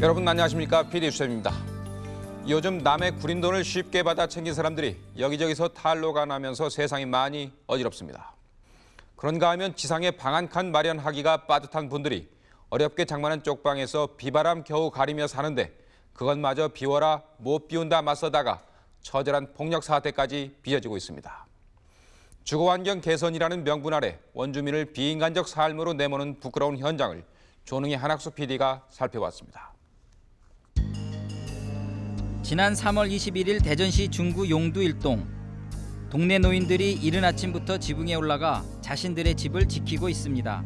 여러분 안녕하십니까 PD 수입니다 요즘 남의 구린 돈을 쉽게 받아 챙긴 사람들이 여기저기서 탈로가 나면서 세상이 많이 어지럽습니다. 그런가 하면 지상에 방 한 칸 마련하기가 빠듯한 분들이 어렵게 장만한 쪽방에서 비바람 겨우 가리며 사는데 그것마저 비워라 못 비운다 맞서다가 처절한 폭력 사태까지 빚어지고 있습니다. 주거환경 개선이라는 명분 아래 원주민을 비인간적 삶으로 내모는 부끄러운 현장을 조능희 한학수 PD가 살펴봤습니다. 지난 3월 21일 대전시 중구 용두 일동 동네 노인들이 이른 아침부터 지붕에 올라가 자신들의 집을 지키고 있습니다.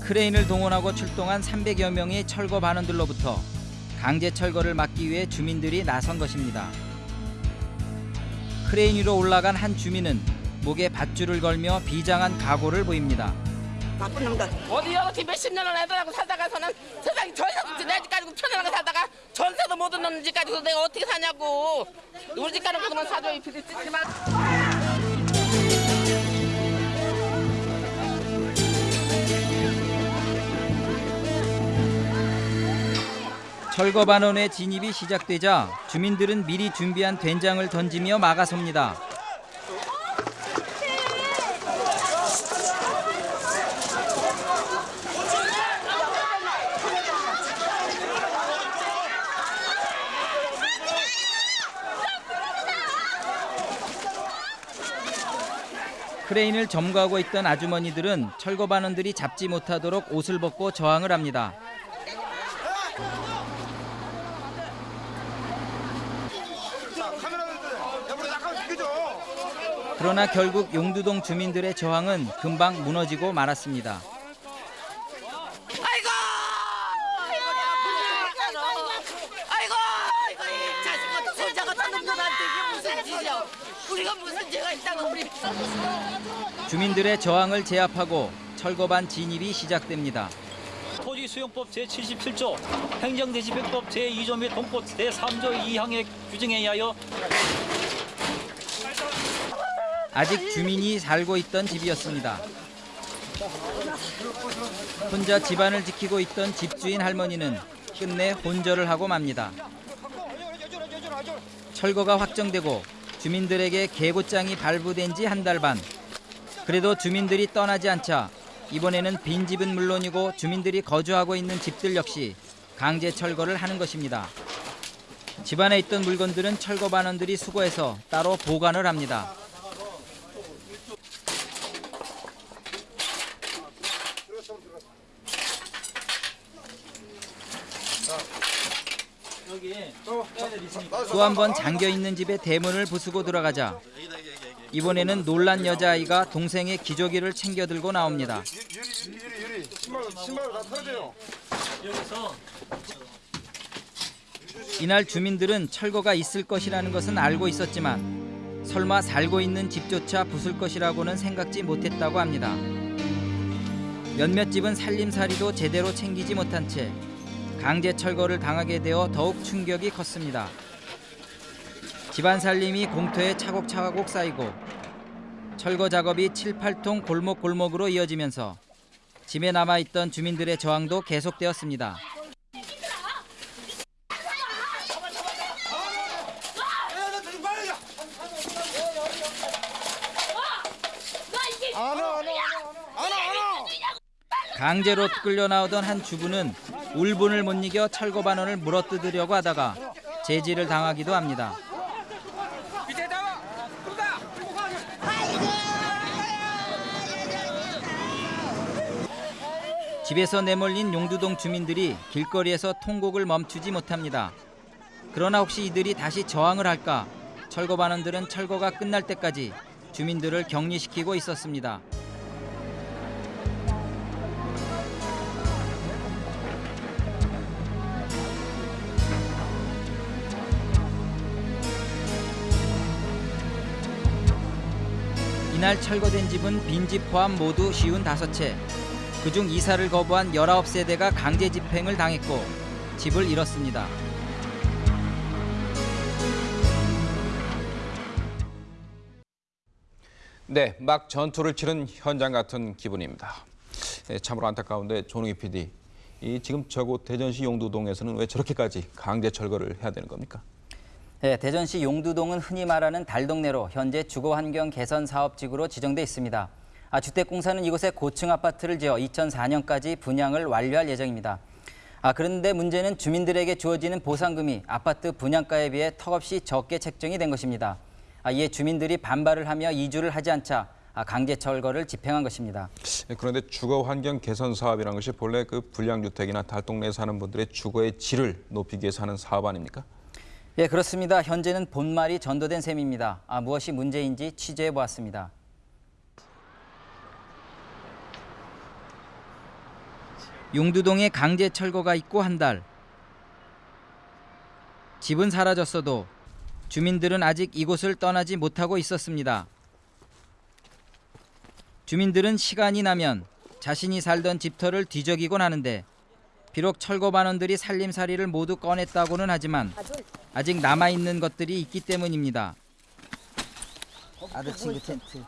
크레인을 동원하고 출동한 300여 명의 철거 반원들로부터 강제 철거를 막기 위해 주민들이 나선 것입니다. 크레인 위로 올라간 한 주민은 목에 밧줄을 걸며 비장한 각오를 보입니다. 나쁜 놈들. 어디 여기 몇십 년을 애들하고 살다가서는 세상에 저 이상 내집 가지고 편안하게 살다가 전세도 못 얻는 집 가지고 내가 어떻게 사냐고 우리 집 가는 것만 사줘요 비리 뜯지 마 철거 반원의 진입이 시작되자 주민들은 미리 준비한 된장을 던지며 막아섭니다. 크레인을 점거하고 있던 아주머니들은 철거 반원들이 잡지 못하도록 옷을 벗고 저항을 합니다. 그러나 결국 용두동 주민들의 저항은 금방 무너지고 말았습니다. 아이고 아이고 아이고 이 자식 같은 손자 같은 놈들한테 이게 무슨 짓이야 우리가 무슨 죄가 있다고 우리 주민들의 저항을 제압하고 철거반 진입이 시작됩니다. 토지 수용법 제77조, 행정대지배법 제2조 및 동법 제3조 2항의 규정에 의하여 아직 주민이 살고 있던 집이었습니다. 혼자 집안을 지키고 있던 집주인 할머니는 끝내 혼절을 하고 맙니다. 철거가 확정되고 주민들에게 계보장이 발부된 지 한 달 반. 그래도 주민들이 떠나지 않자 이번에는 빈집은 물론이고 주민들이 거주하고 있는 집들 역시 강제 철거를 하는 것입니다. 집안에 있던 물건들은 철거 반원들이 수거해서 따로 보관을 합니다. 또 한 번 잠겨 있는 집에 대문을 부수고 들어가자 이번에는 놀란 여자아이가 동생의 기저귀를 챙겨 들고 나옵니다. 이날 주민들은 철거가 있을 것이라는 것은 알고 있었지만 설마 살고 있는 집조차 부술 것이라고는 생각지 못했다고 합니다. 몇몇 집은 살림살이도 제대로 챙기지 못한 채 강제 철거를 당하게 되어 더욱 충격이 컸습니다. 집안 살림이 공터에 차곡차곡 쌓이고 철거 작업이 7, 8통 골목골목으로 이어지면서 집에 남아있던 주민들의 저항도 계속되었습니다. 강제로 끌려 나오던 한 주부는 울분을 못 이겨 철거 반원을 물어뜯으려고 하다가 제지를 당하기도 합니다. 집에서 내몰린 용두동 주민들이 길거리에서 통곡을 멈추지 못합니다. 그러나 혹시 이들이 다시 저항을 할까? 철거 반원들은 철거가 끝날 때까지 주민들을 격리시키고 있었습니다. 이날 철거된 집은 빈집 포함 모두 쉬운 다섯 채. 그중 이사를 거부한 19세대가 강제 집행을 당했고 집을 잃었습니다. 네, 막 전투를 치른 현장 같은 기분입니다. 예, 참으로 안타까운데 조능희 PD, 이 지금 저곳 대전시 용두동에서는 왜 저렇게까지 강제 철거를 해야 되는 겁니까? 네, 대전시 용두동은 흔히 말하는 달동네로 현재 주거 환경 개선 사업지구로 지정돼 있습니다. 아, 주택공사는 이곳에 고층 아파트를 지어 2004년까지 분양을 완료할 예정입니다. 아, 그런데 문제는 주민들에게 주어지는 보상금이 아파트 분양가에 비해 턱없이 적게 책정이 된 것입니다. 아, 이에 주민들이 반발을 하며 이주를 하지 않자 아, 강제 철거를 집행한 것입니다. 예, 그런데 주거 환경 개선 사업이라는 것이 본래 그 불량주택이나 달동네에 사는 분들의 주거의 질을 높이기 위해서 하는 사업 아닙니까? 예, 그렇습니다. 현재는 본말이 전도된 셈입니다. 아, 무엇이 문제인지 취재해 보았습니다. 용두동에 강제 철거가 있고 한 달. 집은 사라졌어도 주민들은 아직 이곳을 떠나지 못하고 있었습니다. 주민들은 시간이 나면 자신이 살던 집터를 뒤적이곤 하는데 비록 철거 반원들이 살림살이를 모두 꺼냈다고는 하지만 아직 남아 있는 것들이 있기 때문입니다. 친구 텐트.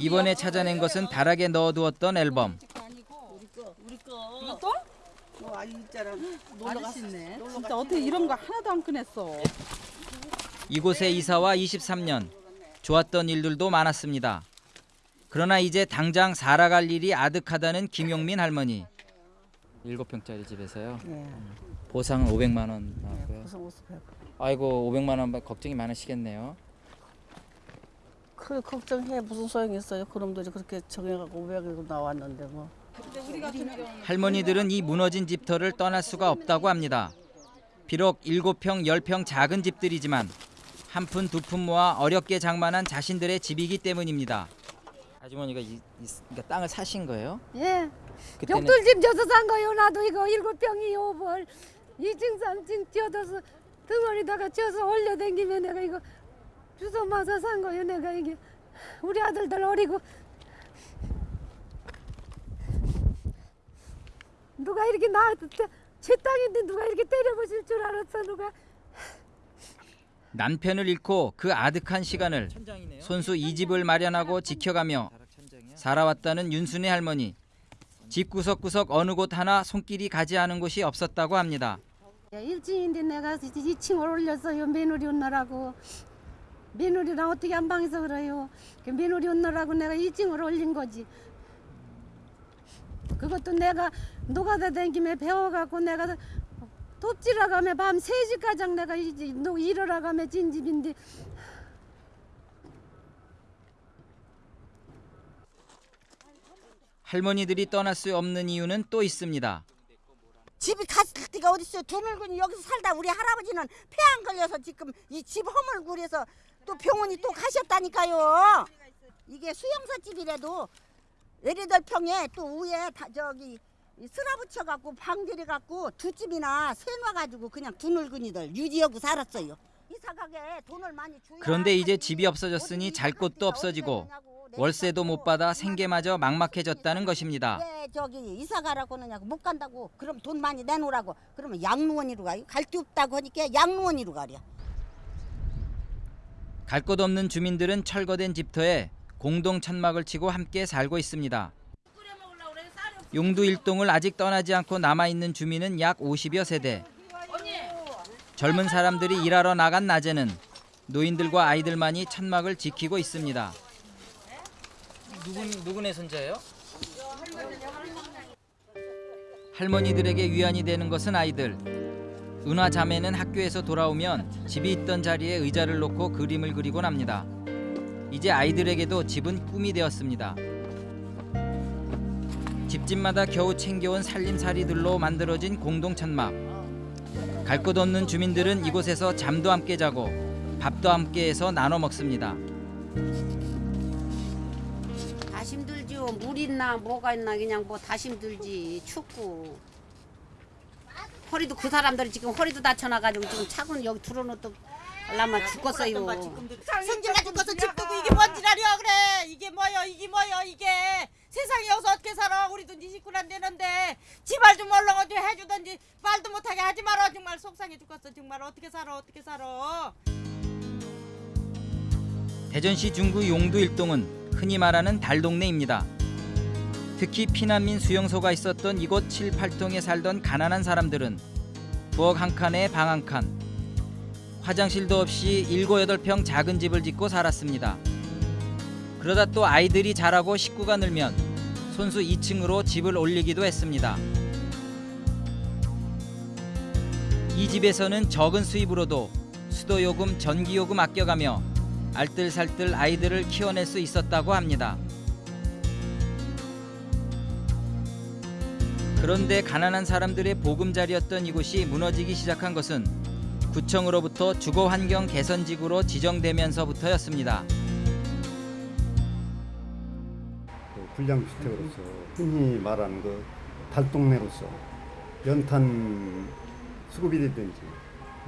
이번에 찾아낸 것은 다락에 넣어두었던 앨범. 이것도? 어, 아니 있잖아. 놀러 갔네. 진짜 어떻게 이런 거 하나도 안 꺼냈어. 이곳에 이사와 23년 좋았던 일들도 많았습니다. 그러나 이제 당장 살아갈 일이 아득하다는 김용민 할머니. 7평짜리 집에서요. 예. 보상은 500만 원 나왔고요. 해. 아이고 500만 원 걱정이 많으시겠네요. 그 걱정해 무슨 소용이 있어요? 그놈들이 그렇게 정해갖고 500이 나왔는데 뭐. 할머니들은 이 무너진 집터를 떠날 수가 없다고 합니다. 비록 7평, 10평 작은 집들이지만 한 푼 두 푼 모아 어렵게 장만한 자신들의 집이기 때문입니다. 아주머니가 이, 이 그러니까 땅을 사신 거예요? 예. 그때는 벽돌집 져서 산 거요. 나도 이거 일곱 평이요. 뭘 2층 3층 쪄서 등어리다가 쪄서 올려댕기면 내가 이거 주소 맞아 산 거요. 내가 이게 우리 아들들 어리고 누가 이렇게 나제 땅인데 누가 이렇게 때려보실 줄 알았어 누가 남편을 잃고 그 아득한 시간을 손수 이 집을 마련하고 지켜가며 살아왔다는 윤순애 할머니. 집 구석구석 어느 곳 하나 손길이 가지 않은 곳이 없었다고 합니다. 야, 일진인데 내가 2층을 올렸어요. 며느리 온나라고. 며느리랑 어떻게 한 방에서 그래요. 그 며느리 온나라고 내가 2층을 올린 거지. 그것도 내가 노가다 댕김에 배워갖고 내가 돕지라 가면 밤 3시까지 내가 이제 노- 일하러 가면 진 집인데 할머니들이 떠날 수 없는 이유는 또 있습니다. 집이 갔을 때가 어딨어요. 두물군이 여기서 살다 우리 할아버지는 폐 안 걸려서 지금 이 집 허물굴에서 또 병원이 또 가셨다니까요. 이게 수영사 집이라도 예리들 평에 또 위에 다 저기 쓰라 붙여 갖고 방 들여 갖고 두 집이나 세놔 가지고 그냥 두물군이들 유지하고 살았어요. 그런데 이제. 집이 없어졌으니 잘 곳도 없어지고 월세도 못 받아 생계마저 막막해졌다는 것입니다. 왜 저기 이사 가라고 하느냐고 못 간다고 그럼 돈 많이 내놓으라고 그러면 양로원이로 가요 갈 데 없다고 하니까 양로원이로 가랴 갈 곳 없는 주민들은 철거된 집터에 공동 천막을 치고 함께 살고 있습니다. 용두 일동을 아직 떠나지 않고 남아 있는 주민은 약 50여 세대. 젊은 사람들이 일하러 나간 낮에는 노인들과 아이들만이 천막을 지키고 있습니다. 누군 누구네 손자예요? 할머니들에게 위안이 되는 것은 아이들. 은화 자매는 학교에서 돌아오면 집이 있던 자리에 의자를 놓고 그림을 그리곤 합니다. 이제 아이들에게도 집은 꿈이 되었습니다. 집집마다 겨우 챙겨온 살림살이들로 만들어진 공동 천막. 갈 곳 없는 주민들은 이곳에서 잠도 함께 자고 밥도 함께 해서 나눠 먹습니다. 다 힘들죠. 물 있나 뭐가 있나 그냥 뭐 다 힘들지. 춥고. 허리도 그 사람들이 지금 허리도 다쳐놔가지고 지금 차고는 여기 들어놓도 라마 죽겠어요. 승진 가진 것은 집 두고 이게 뭔 지랄이야 그래. 이게 뭐여 이게 뭐여 이게. 세상에 여기서 어떻게 살아? 우리도 네 식구란 되는데. 지발 좀 얼렁 좀 해주던지 말도 못하게 하지 마라. 정말 속상해 죽겠어 정말. 어떻게 살아 어떻게 살아? 대전시 중구 용두 일동은 흔히 말하는 달동네입니다. 특히 피난민 수용소가 있었던 이곳 7, 8동에 살던 가난한 사람들은 부엌 한 칸에 방 한 칸, 화장실도 없이 7, 8평 작은 집을 짓고 살았습니다. 그러다 또 아이들이 자라고 식구가 늘면 손수 2층으로 집을 올리기도 했습니다. 이 집에서는 적은 수입으로도 수도요금, 전기요금 아껴가며 알뜰살뜰 아이들을 키워낼 수 있었다고 합니다. 그런데 가난한 사람들의 보금자리였던 이곳이 무너지기 시작한 것은 구청으로부터 주거환경 개선지구로 지정되면서부터였습니다. 그 불량주택으로서 흔히 말하는 그 달동네로서 연탄 수급이라든지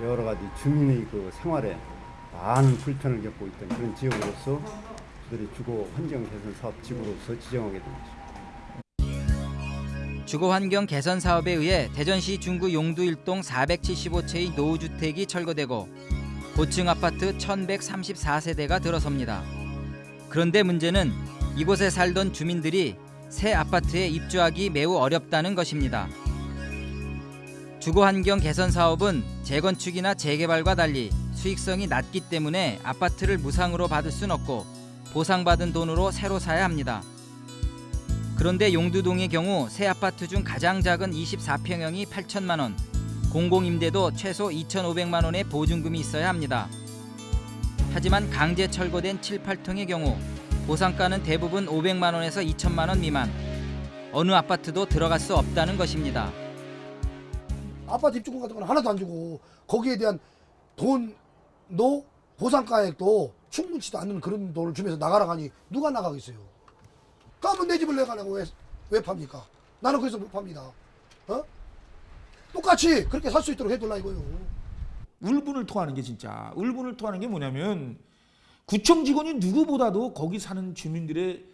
여러 가지 주민의 그 생활에 많은 불편을 겪고 있던 그런 지역으로서 저들이 주거 환경 개선 사업 지구로서 지정하게 된 것입니다. 주거환경 개선 사업에 의해 대전시 중구 용두 1동 475채의 노후주택이 철거되고 고층 아파트 1134세대가 들어섭니다. 그런데 문제는 이곳에 살던 주민들이 새 아파트에 입주하기 매우 어렵다는 것입니다. 주거환경 개선 사업은 재건축이나 재개발과 달리 수익성이 낮기 때문에 아파트를 무상으로 받을 순 없고 보상받은 돈으로 새로 사야 합니다. 그런데 용두동의 경우 새 아파트 중 가장 작은 24평형이 8천만 원, 공공임대도 최소 2,500만 원의 보증금이 있어야 합니다. 하지만 강제 철거된 7, 8통의 경우 보상가는 대부분 500만 원에서 2천만 원 미만. 어느 아파트도 들어갈 수 없다는 것입니다. 아파트 입주권 같은 건 하나도 안 주고 거기에 대한 돈도 보상가액도 충분치도 않는 그런 돈을 주면서 나가라 하니 누가 나가겠어요? 까면 내 집을 내가 내고 왜, 왜 팝니까? 나는 그래서 못 팝니다. 어? 똑같이 그렇게 살 수 있도록 해둘라 이거요. 울분을 토하는 게 진짜 울분을 토하는 게 뭐냐면 구청 직원이 누구보다도 거기 사는 주민들의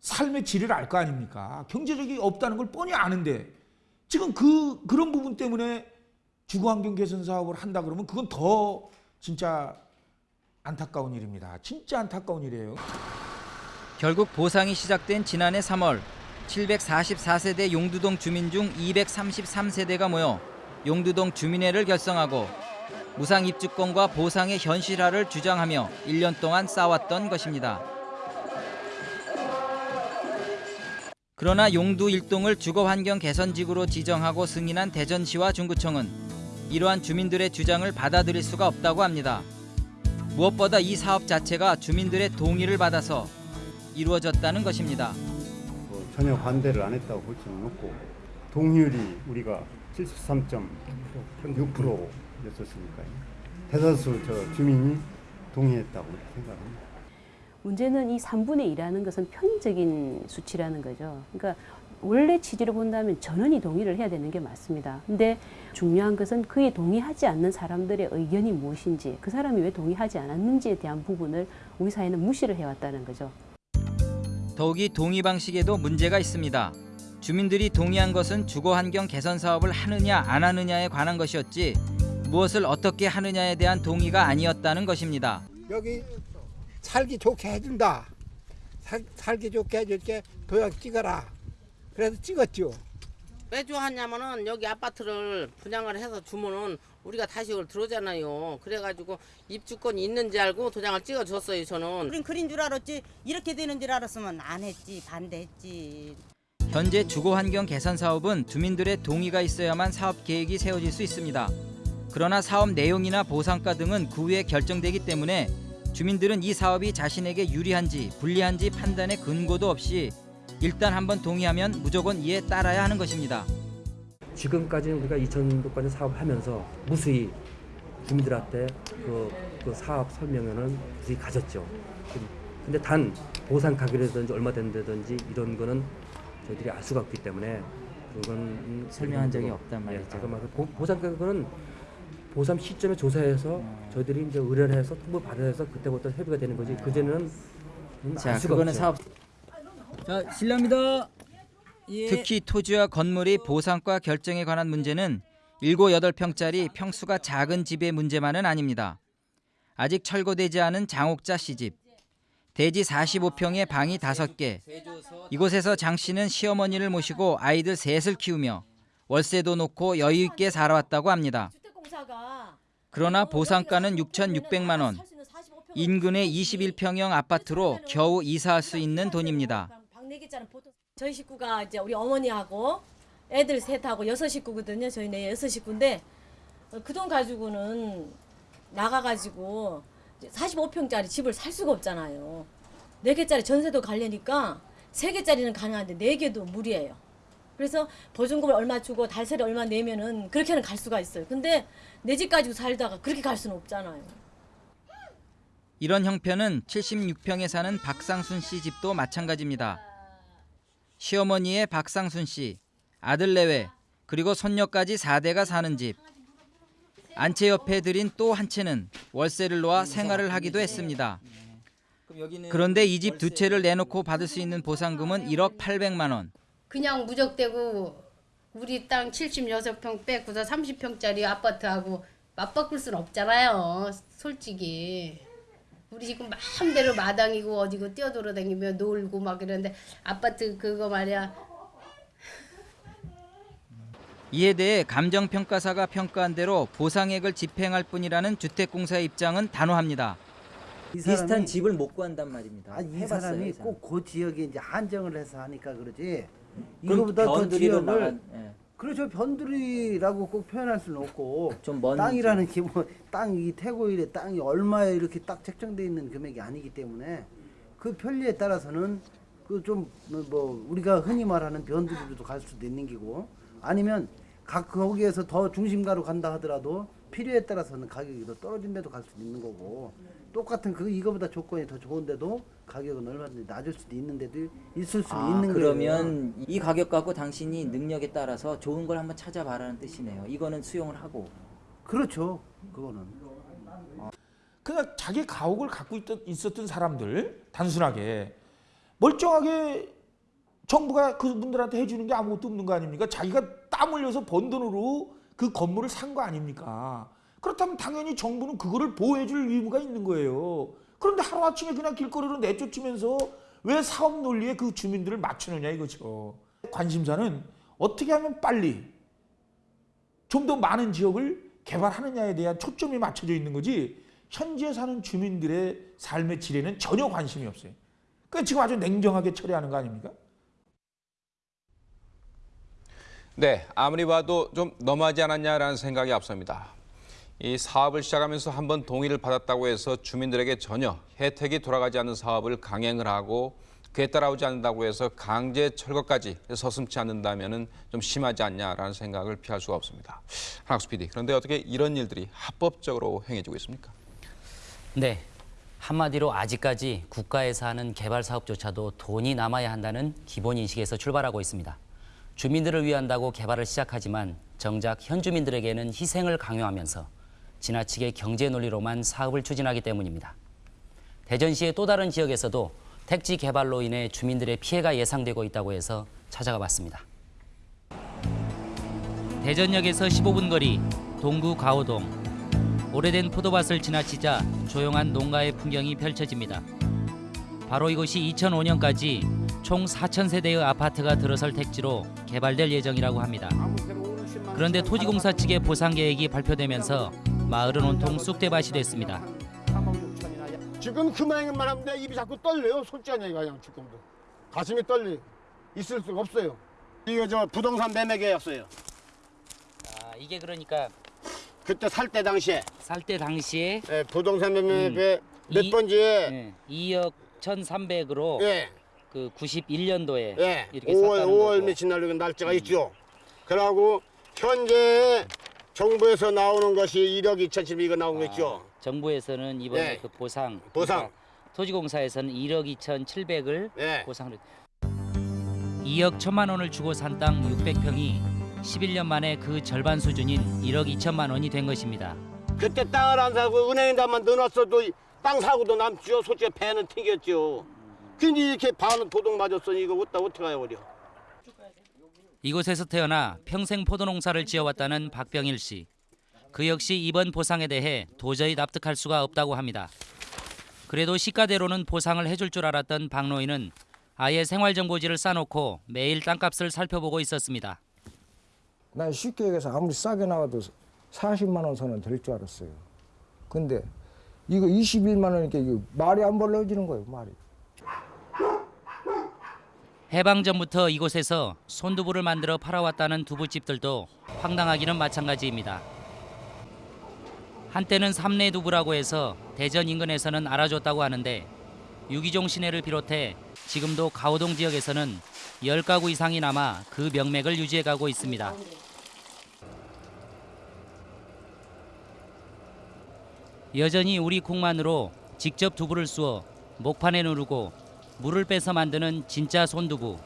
삶의 질을 알 거 아닙니까? 경제력이 없다는 걸 뻔히 아는데 지금 그 그런 부분 때문에 주거 환경 개선 사업을 한다 그러면 그건 더 진짜 안타까운 일입니다. 진짜 안타까운 일이에요. 결국 보상이 시작된 지난해 3월 744세대 용두동 주민 중 233세대가 모여 용두동 주민회를 결성하고 무상 입주권과 보상의 현실화를 주장하며 1년 동안 싸웠던 것입니다. 그러나 용두 1동을 주거환경 개선지구로 지정하고 승인한 대전시와 중구청은 이러한 주민들의 주장을 받아들일 수가 없다고 합니다. 무엇보다 이 사업 자체가 주민들의 동의를 받아서 이루어졌다는 것입니다. 뭐 전혀 반대를 안 했다고 볼 수는 없고 동의율이 우리가 73.6%였었으니까요. 대다수 저 주민이 동의했다고 생각합니다. 문제는 이 3분의 1이라는 것은 편의적인 수치라는 거죠. 그러니까 원래 취지를 본다면 전원이 동의를 해야 되는 게 맞습니다. 근데 중요한 것은 그에 동의하지 않는 사람들의 의견이 무엇인지, 그 사람이 왜 동의하지 않았는지에 대한 부분을 우리 사회는 무시를 해왔다는 거죠. 더욱이 동의 방식에도 문제가 있습니다. 주민들이 동의한 것은 주거 환경 개선 사업을 하느냐 안 하느냐에 관한 것이었지 무엇을 어떻게 하느냐에 대한 동의가 아니었다는 것입니다. 여기 살기 좋게 해준다. 살, 살기 좋게 해줄게 도장 찍어라. 그래서 찍었죠. 왜 좋아하냐면은 여기 아파트를 분양을 해서 주면은 우리가 다시 이걸 들어오잖아요. 그래가지고 입주권이 있는지 알고 도장을 찍어줬어요. 저는. 우린 그린 줄 알았지 이렇게 되는 줄 알았으면 안 했지 반대했지. 현재 주거 환경 개선 사업은 주민들의 동의가 있어야만 사업 계획이 세워질 수 있습니다. 그러나 사업 내용이나 보상가 등은 그 후에 결정되기 때문에 주민들은 이 사업이 자신에게 유리한지 불리한지 판단의 근거도 없이 일단 한번 동의하면 무조건 이에 따라야 하는 것입니다. 지금까지는 우리가 2000도까지 사업을 하면서 무수히 주민들한테 그, 그 사업 설명회는 무수히 가졌죠. 근데 단 보상 가격이라든지 얼마 된다든지 이런 거는 저희들이 알 수가 없기 때문에 그건 설명한 적이 없단 말이죠. 예, 제가 말한 보- 보상 가격은 보상 시점에 조사해서 저희들이 이제 의뢰를 해서 통보 받아서 그때부터 협의가 되는 거지 그전에는 자, 알 수가 그거는 없죠. 사업. 자, 실례합니다. 특히 토지와 건물이 보상과 결정에 관한 문제는 7, 8평짜리 평수가 작은 집의 문제만은 아닙니다. 아직 철거되지 않은 장옥자 씨집, 대지 45평에 방이 5개. 이곳에서 장 씨는 시어머니를 모시고 아이들 셋을 키우며 월세도 놓고 여유 있게 살아왔다고 합니다. 그러나 보상가는 6,600만 원. 인근의 21평형 아파트로 겨우 이사할 수 있는 돈입니다. 방 4개짜리 보통 저희 식구가 이제 우리 어머니하고 애들 셋하고 여섯 식구거든요. 저희 네 여섯 식구인데 그 돈 가지고는 나가가지고 45평짜리 집을 살 수가 없잖아요. 4개짜리 전세도 가려니까 3개짜리는 가능한데 4개도 무리예요. 그래서 보증금을 얼마 주고 달세를 얼마 내면은 그렇게는 갈 수가 있어요. 근데 내 집 가지고 살다가 그렇게 갈 수는 없잖아요. 이런 형편은 76평에 사는 박상순 씨 집도 마찬가지입니다. 시어머니의 박상순 씨, 아들 내외, 그리고 손녀까지 4대가 사는 집. 안채 옆에 들인 또 한 채는 월세를 놓아 생활을 하기도 했습니다. 그런데 이 집 두 채를 내놓고 받을 수 있는 보상금은 1억 800만 원. 그냥 무적대고 우리 땅 76평 빼고서 30평짜리 아파트하고 맞바꿀 순 없잖아요. 솔직히. 우리 지금 마음대로 마당이고 어디고 뛰어돌아다니며 놀고 막 이러는데 아파트 그거 말이야. 이에 대해 감정평가사가 평가한 대로 보상액을 집행할 뿐이라는 주택공사의 입장은 단호합니다. 비슷한 집을 못 구한단 말입니다. 아, 이 해봤어요, 사람이. 꼭 그 지역에 이제 한정을 해서 하니까 그러지. 그럼 이거보다 더 지역을 나간- 예. 그렇죠. 변두리라고 꼭 표현할 수는 없고 먼 땅이라는 게뭐 땅이 태고일의 땅이 얼마에 이렇게 딱 책정돼 있는 금액이 아니기 때문에 그 편리에 따라서는 그 좀 뭐 우리가 흔히 말하는 변두리로도 갈 수도 있는 기고 아니면 각 거기에서 더 중심가로 간다 하더라도 필요에 따라서는 가격이 더 떨어진 데도 갈 수도 있는 거고 똑같은 그 이거보다 조건이 더 좋은데도 가격은 얼마든지 낮을 수도 있는 데도 있을 수는 아, 있는 거예요. 그러면 이 가격 갖고 당신이 능력에 따라서 좋은 걸 한번 찾아봐라는 뜻이네요. 이거는 수용을 하고. 그렇죠. 그거는. 그냥 자기 가옥을 갖고 있던, 있었던 사람들 단순하게 멀쩡하게 정부가 그분들한테 해주는 게 아무것도 없는 거 아닙니까? 자기가 땀 흘려서 번 돈으로 그 건물을 산 거 아닙니까? 그렇다면 당연히 정부는 그거를 보호해줄 의무가 있는 거예요. 그런데 하루아침에 그냥 길거리로 내쫓으면서 왜 사업 논리에 그 주민들을 맞추느냐 이거죠. 관심사는 어떻게 하면 빨리 좀 더 많은 지역을 개발하느냐에 대한 초점이 맞춰져 있는 거지 현재 사는 주민들의 삶의 질에는 전혀 관심이 없어요. 그러니까 지금 아주 냉정하게 처리하는 거 아닙니까? 네, 아무리 봐도 좀 너무하지 않았냐라는 생각이 앞섭니다. 이 사업을 시작하면서 한 번 동의를 받았다고 해서 주민들에게 전혀 혜택이 돌아가지 않는 사업을 강행을 하고 그에 따라오지 않는다고 해서 강제 철거까지 서슴지 않는다면 좀 심하지 않냐라는 생각을 피할 수가 없습니다. 한학수 PD, 그런데 어떻게 이런 일들이 합법적으로 행해지고 있습니까? 네. 한마디로 아직까지 국가에서 하는 개발 사업조차도 돈이 남아야 한다는 기본 인식에서 출발하고 있습니다. 주민들을 위한다고 개발을 시작하지만 정작 현 주민들에게는 희생을 강요하면서 지나치게 경제 논리로만 사업을 추진하기 때문입니다. 대전시의 또 다른 지역에서도 택지 개발로 인해 주민들의 피해가 예상되고 있다고 해서 찾아가 봤습니다. 대전역에서 15분 거리 동구 가오동. 오래된 포도밭을 지나치자 조용한 농가의 풍경이 펼쳐집니다. 바로 이곳이 2005년까지 총 4천 세대의 아파트가 들어설 택지로 개발될 예정이라고 합니다. 그런데 토지공사 측의 보상 계획이 발표되면서 마을은 온통 쑥대밭이 됐습니다. 지금 그만한 하면 내 입이 자꾸 떨려요. 솔직한 얘기가 그냥 지금도. 가슴이 떨리. 있을 수가 없어요. 이거 저 부동산 매매 계약서예요. 아, 이게 그러니까 그때 살 때 당시에. 살 때 당시에 예, 부동산 매매 음. 몇 이- 번지에 네, 2억 1,300으로 예. 그 91년도에 예. 이렇게 5월 샀다는 5월 거고. 며칠 날 날짜가 있죠. 그러고 현재 정부에서 나오는 것이 1억 2,700이 나온 거 있죠. 정부에서는 이번에 네. 그 보상 보상. 그러니까 토지공사에서는 1억 2,700을 네. 보상을 2억 1천만 원을 주고 산 땅 600평이 11년 만에 그 절반 수준인 1억 2천만 원이 된 것입니다. 그때 땅을 안 사고 은행에다만 넣어놨어도 땅 사고도 남죠. 솔직히 배는 튕겼죠. 근데 이렇게 반은 도둑 맞았으니 이거 어디다 어떻게 해야 버려. 이곳에서 태어나 평생 포도 농사를 지어왔다는 박병일 씨. 그 역시 이번 보상에 대해 도저히 납득할 수가 없다고 합니다. 그래도 시가대로는 보상을 해줄 줄 알았던 박노인은 아예 생활정보지를 싸놓고 매일 땅값을 살펴보고 있었습니다. 난 쉽게 얘기해서 아무리 싸게 나와도 40만 원 선은 될 줄 알았어요. 근데 이거 21만 원이니까 이거 말이 안 벌어지는 거예요, 말이. 해방 전부터 이곳에서 손두부를 만들어 팔아왔다는 두부집들도 황당하기는 마찬가지입니다. 한때는 삼내 두부라고 해서 대전 인근에서는 알아줬다고 하는데 유기종 시내를 비롯해 지금도 가오동 지역에서는 10가구 이상이 남아 그 명맥을 유지해가고 있습니다. 여전히 우리 콩만으로 직접 두부를 쑤어 목판에 누르고 물을 빼서 만드는 진짜 손두부.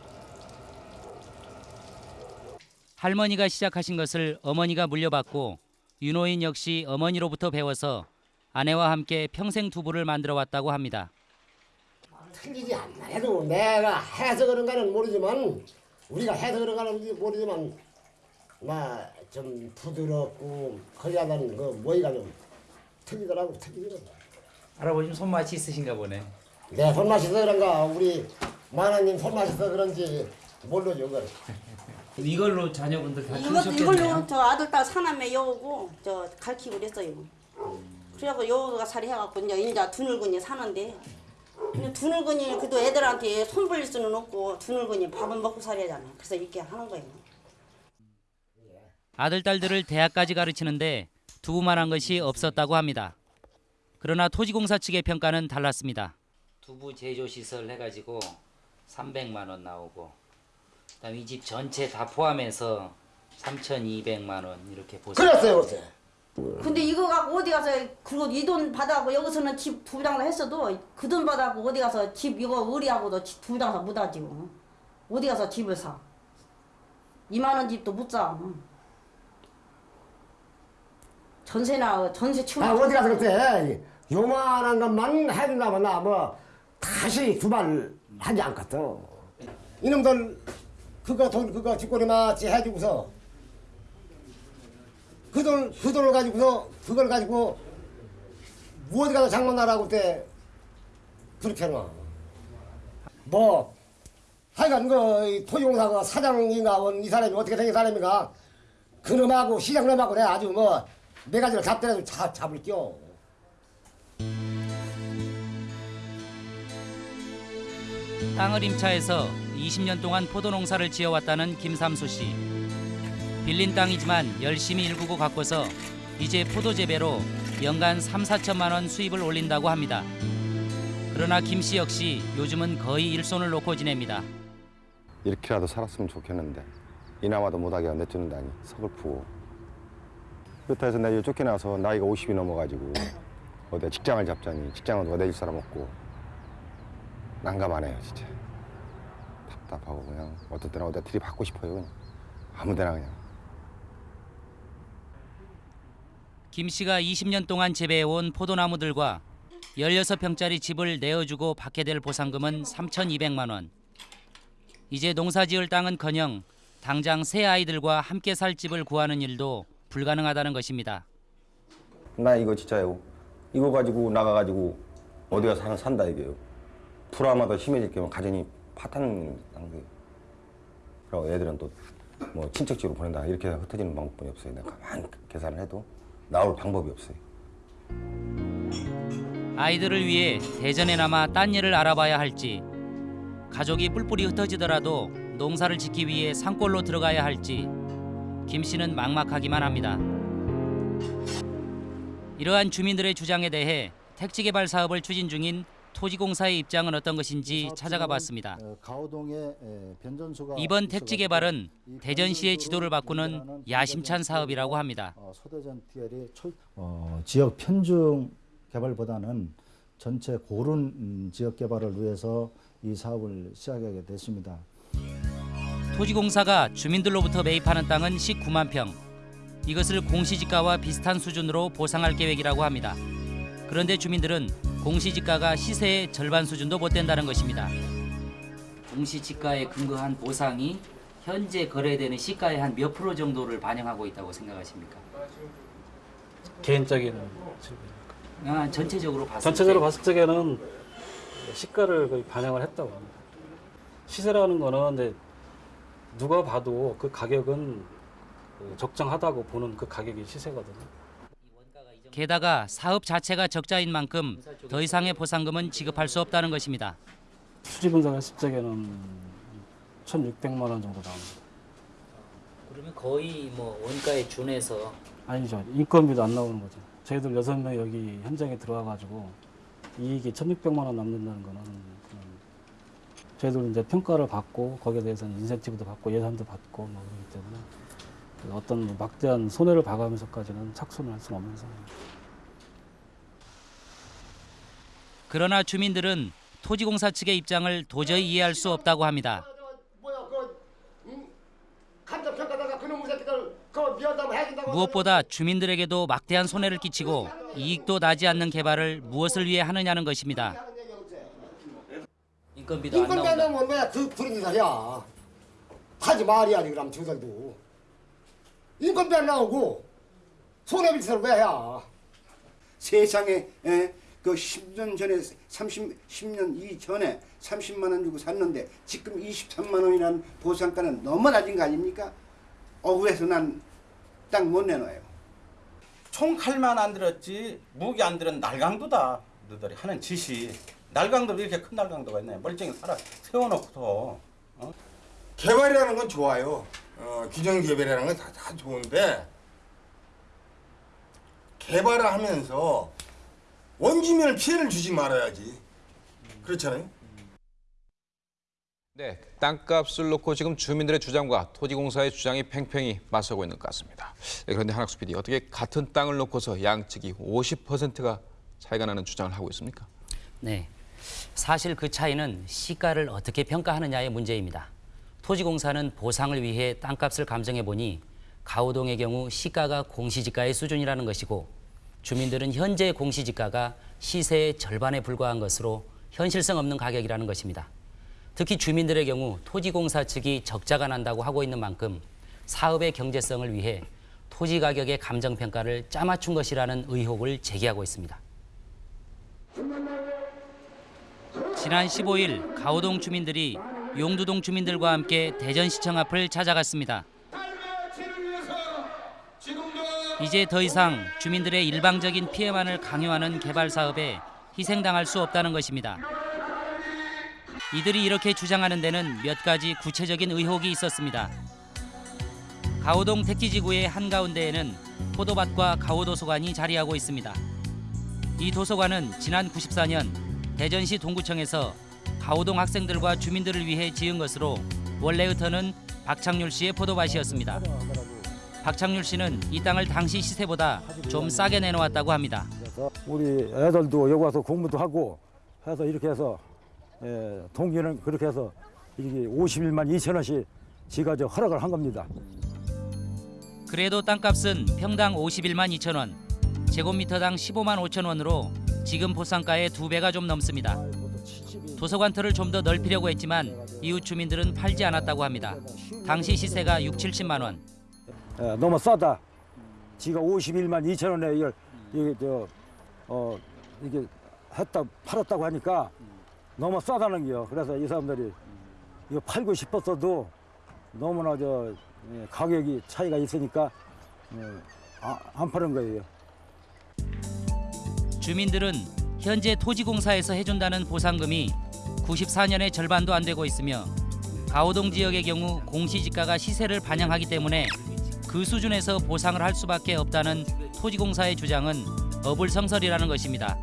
할머니가 시작하신 것을 어머니가 물려받고 윤호인 역시 어머니로부터 배워서 아내와 함께 평생 두부를 만들어 왔다고 합니다. 틀리지 않나 해도 내가 해서 그런가는 모르지만 우리가 해서 그런가는 모르지만 나좀 부드럽고 거리하다는 그 모이가 좀 틀리더라고 틀리더라고 할아버님 손맛이 있으신가 보네. 내 손맛이 서 그런가 우리 마나님 손맛이 서 그런지 모르죠 그걸 이걸로 자녀분들 다 이것 이걸로 저 아들 딸 사남매 여우고 저 가르치고 그랬어요. 그래갖고 여우가 살이 해갖고 이제 인자 두늙은이 사는데 근데 두늙은이 그래도 애들한테 손 벌릴 수는 없고 두늙은이 밥은 먹고 살아야잖아요. 그래서 이렇게 하는 거예요. 아들 딸들을 대학까지 가르치는데 두부만한 것이 없었다고 합니다. 그러나 토지공사 측의 평가는 달랐습니다. 두부 제조 시설 해가지고 300만 원 나오고 그 다음 이 집 전체 다 포함해서 3,200만 원 이렇게 보세요. 그랬어요 그랬어요 근데 이거 갖고 어디 가서 그리고 이 돈 받아갖고 여기서는 집 두 장사 했어도 그 돈 받아갖고 어디 가서 집 이거 의리하고도 집두 장사 못하지. 어디 가서 집을 사. 2만 원 집도 못 사. 전세나 전세 치고 아 어디 가서 그때 요만한 것만 해준다면 나뭐 다시 두발 하지 않겠어 이놈들 그거 돈 그거 뒷골이 마치 해주고서 그 돈 그 돈을 가지고서 그걸 가지고 어디 가서 장만하라고 그때 그렇게 해놔 뭐 하여간 그 토지공사 그 사장인가 원이 사람이 어떻게 생긴 사람인가 그놈하고 시장놈하고 내가 아주 뭐 네 가지를 잡더라도 다 잡을게요. 땅을 임차해서 20년 동안 포도 농사를 지어왔다는 김삼수 씨. 빌린 땅이지만 열심히 일구고 가꿔서 이제 포도 재배로 연간 3, 4천만 원 수입을 올린다고 합니다. 그러나 김 씨 역시 요즘은 거의 일손을 놓고 지냅니다. 이렇게라도 살았으면 좋겠는데 이나마도 못하게 내쫓는다니 서글프고 그렇다 해서 내가 쫓겨나서 나이가 50이 넘어가지고 어디 직장을 잡자니 직장은 누가 내줄 사람 없고 난감하네요 진짜. 답답하고 그냥 어떤 때는 어디다 들이 받고 싶어요 그냥. 아무 데나 그냥. 김 씨가 20년 동안 재배해온 포도나무들과 16평짜리 집을 내어주고 받게 될 보상금은 3,200만 원. 이제 농사지을 땅은커녕 당장 새 아이들과 함께 살 집을 구하는 일도 불가능하다는 것입니다. 나 이거 진짜요. 이거 가지고 나가가지고 어디 가서 산- 산다 이게요 불화마다 심해질 경우 가정이 파탄 난 거예요 그리고 애들은 또 뭐 친척집으로 보낸다 이렇게 흩어지는 방법뿐이 없어요. 내가 가만히 계산을 해도 나올 방법이 없어요. 아이들을 위해 대전에 남아 딴 일을 알아봐야 할지 가족이 뿔뿔이 흩어지더라도 농사를 짓기 위해 산골로 들어가야 할지 김 씨는 막막하기만 합니다. 이러한 주민들의 주장에 대해 택지 개발 사업을 추진 중인 토지공사의 입장은 어떤 것인지 찾아가 봤습니다. 이번 택지 개발은 이 대전시의 지도를 바꾸는 야심찬 사업이라고 합니다. 어, 어, 지역 편중 개발보다는 전체 고른 음, 지역 개발을 위해서 이 사업을 시작하게 됐습니다. 토지공사가 주민들로부터 매입하는 땅은 19만 평. 이것을 공시지가와 비슷한 수준으로 보상할 계획이라고 합니다. 그런데 주민들은 공시지가가 시세의 절반 수준도 못 된다는 것입니다. 공시지가에 근거한 보상이 현재 거래되는 시가의 한 몇 프로 정도를 반영하고 있다고 생각하십니까? 개인적인. 아, 전체적으로 봤을 전체적으로 때 봤을 적에는 시가를 거의 반영을 했다고 합니다. 시세라는 거는 이제 누가 봐도 그 가격은 그 적정하다고 보는 그 가격이 시세거든요. 게다가 사업 자체가 적자인 만큼 더 이상의 보상금은 지급할 수 없다는 것입니다. 수지 분석했을 적에는 1,600만 원 정도 나옵니다. 그러면 거의 뭐 원가에 준해서 아니죠. 인건비도 안 나오는 거죠. 저희들 여섯 명 여기 현장에 들어와 가지고 이익이 1,600만 원 남는다는 거는 저희들 이제 평가를 받고 거기에 대해서는 인센티브도 받고 예산도 받고 뭐 그렇기 때문에 그 어떤 뭐 막대한 손해를 봐가면서까지는 착수는 할 수는 없는 상황입니다. 그러나 주민들은 토지공사 측의 입장을 도저히 이해할 수 없다고 합니다. 해준다고 무엇보다 주민들에게도 막대한 손해를 끼치고 이익도 나지 않는 개발을 무엇을 위해 하느냐는 것입니다. 인건비도 안 나온다. 안 나오면 왜그 부린 소리야 하지 말이야지 그럼 저들도 인건비 안 나오고 손해비 왜 해야 세상에 에, 그 10년 전에 30 10년 이전에 30만 원 주고 샀는데 지금 23만 원이라는 보상가는 너무 낮은 거 아닙니까? 억울해서 난땅못 내놔요. 총칼만 안 들었지 무기 안 들은 날강도다 너들이 하는 짓이 날강도 이렇게 큰 날강도가 있네 멀쩡히 살아 세워놓고서 어? 개발이라는 건 좋아요. 어, 규정 개발이라는 건 다, 다 좋은데 개발을 하면서 원주민을 피해를 주지 말아야지. 그렇잖아요. 네, 땅값을 놓고 지금 주민들의 주장과 토지공사의 주장이 팽팽히 맞서고 있는 것 같습니다. 네, 그런데 한학수 PD, 어떻게 같은 땅을 놓고서 양측이 50%가 차이가 나는 주장을 하고 있습니까? 네. 사실 그 차이는 시가를 어떻게 평가하느냐의 문제입니다. 토지공사는 보상을 위해 땅값을 감정해 보니 가오동의 경우 시가가 공시지가의 수준이라는 것이고 주민들은 현재 공시지가가 시세의 절반에 불과한 것으로 현실성 없는 가격이라는 것입니다. 특히 주민들의 경우 토지공사 측이 적자가 난다고 하고 있는 만큼 사업의 경제성을 위해 토지 가격의 감정 평가를 짜맞춘 것이라는 의혹을 제기하고 있습니다. 지난 15일 가오동 주민들이 용두동 주민들과 함께 대전시청 앞을 찾아갔습니다. 이제 더 이상 주민들의 일방적인 피해만을 강요하는 개발 사업에 희생당할 수 없다는 것입니다. 이들이 이렇게 주장하는 데는 몇 가지 구체적인 의혹이 있었습니다. 가오동 택지지구의 한가운데에는 포도밭과 가오도서관이 자리하고 있습니다. 이 도서관은 지난 94년 대전시 동구청에서 가오동 학생들과 주민들을 위해 지은 것으로 원래 의 터는 박창률 씨의 포도밭이었습니다. 박창률 씨는 이 땅을 당시 시세보다 좀 싸게 내놓았다고 합니다. 우리 애들도 여기 와서 공부도 하고 해서 이렇게 해서 예, 동기는 그렇게 해서 이게 51만 2천 원씩 지가 저 허락을 한 겁니다. 그래도 땅값은 평당 51만 2천 원, 제곱미터당 15만 5천 원으로 지금 보상가의 두 배가 좀 넘습니다. 도서관 터를 좀 더 넓히려고 했지만 이웃 주민들은 팔지 않았다고 합니다. 당시 시세가 6, 70만 원. 예, 너무 싸다. 지가 51만 2천 원에 이걸 이게 저 어, 이게 했다 팔았다고 하니까 너무 싸다는 게요. 그래서 이 사람들이 이거 팔고 싶었어도 너무나 저 예, 가격이 차이가 있으니까 예, 아, 안 파는 거예요. 주민들은 현재 토지공사에서 해준다는 보상금이 94년의 절반도 안 되고 있으며 가오동 지역의 경우 공시지가가 시세를 반영하기 때문에 그 수준에서 보상을 할 수밖에 없다는 토지공사의 주장은 어불성설이라는 것입니다.